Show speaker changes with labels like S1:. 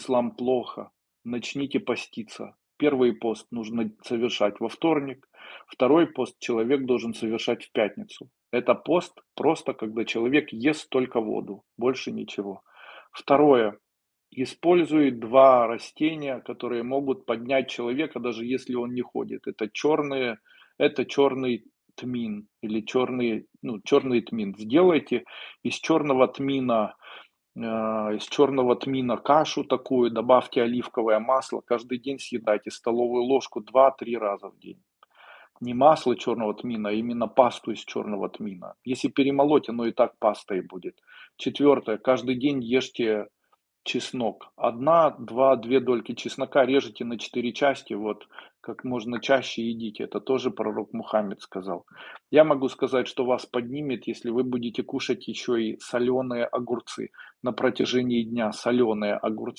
S1: ислам плохо, начните поститься. Первый пост нужно совершать во вторник, второй пост человек должен совершать в пятницу. Это пост просто, когда человек ест только воду, больше ничего. Второе. Использует два растения, которые могут поднять человека, даже если он не ходит. Это черные, это черный тмин или черный, ну, черный тмин. Сделайте из черного тмина из черного тмина кашу такую, добавьте оливковое масло, каждый день съедайте столовую ложку 2-3 раза в день. Не масло черного тмина, а именно пасту из черного тмина. Если перемолоть, оно и так пастой будет. Четвертое, каждый день ешьте чеснок. Одна, два, две дольки чеснока режете на четыре части, вот как можно чаще едите. Это тоже пророк Мухаммед сказал. Я могу сказать, что вас поднимет, если вы будете кушать еще и соленые огурцы на протяжении дня, соленые огурцы.